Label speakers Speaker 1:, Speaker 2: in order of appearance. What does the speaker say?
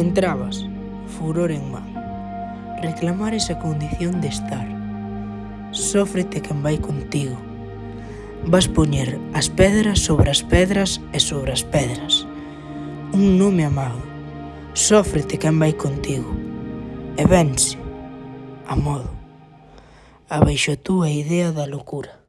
Speaker 1: Entrabas, furor en man, reclamar esa condición de estar. Sófrete quen vai contigo. Vas poñer as pedras sobre as pedras e sobre as pedras. Un nome amado. Sófrete quen vai contigo. E vense, a modo, abaixo a túa idea da locura.